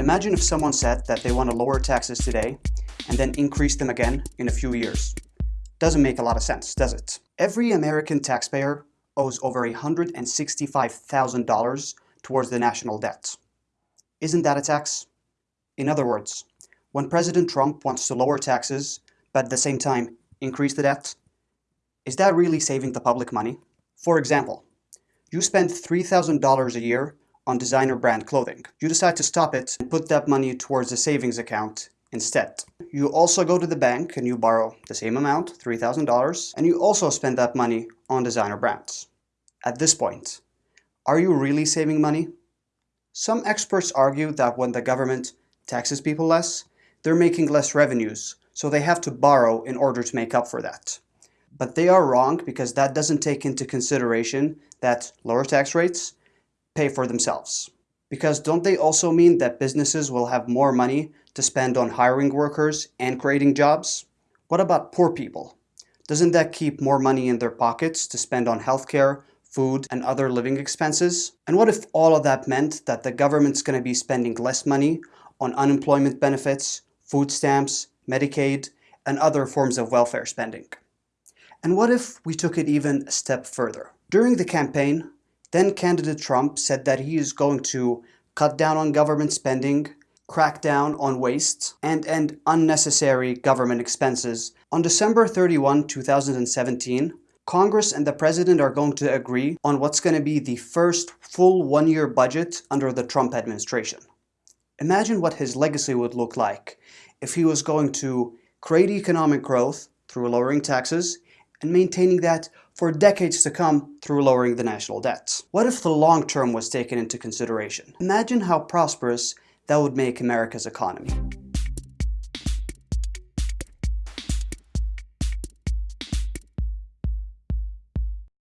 Imagine if someone said that they want to lower taxes today and then increase them again in a few years. Doesn't make a lot of sense, does it? Every American taxpayer owes over $165,000 towards the national debt. Isn't that a tax? In other words, when President Trump wants to lower taxes, but at the same time increase the debt, is that really saving the public money? For example, you spend $3,000 a year on designer brand clothing. You decide to stop it and put that money towards a savings account instead. You also go to the bank and you borrow the same amount, $3,000, and you also spend that money on designer brands. At this point, are you really saving money? Some experts argue that when the government taxes people less, they're making less revenues, so they have to borrow in order to make up for that. But they are wrong because that doesn't take into consideration that lower tax rates pay for themselves. Because don't they also mean that businesses will have more money to spend on hiring workers and creating jobs? What about poor people? Doesn't that keep more money in their pockets to spend on healthcare, food, and other living expenses? And what if all of that meant that the government's going to be spending less money on unemployment benefits, food stamps, Medicaid, and other forms of welfare spending? And what if we took it even a step further? During the campaign, then candidate Trump said that he is going to cut down on government spending, crack down on waste, and end unnecessary government expenses. On December 31, 2017, Congress and the President are going to agree on what's going to be the first full one-year budget under the Trump administration. Imagine what his legacy would look like if he was going to create economic growth through lowering taxes and maintaining that for decades to come through lowering the national debt. What if the long term was taken into consideration? Imagine how prosperous that would make America's economy.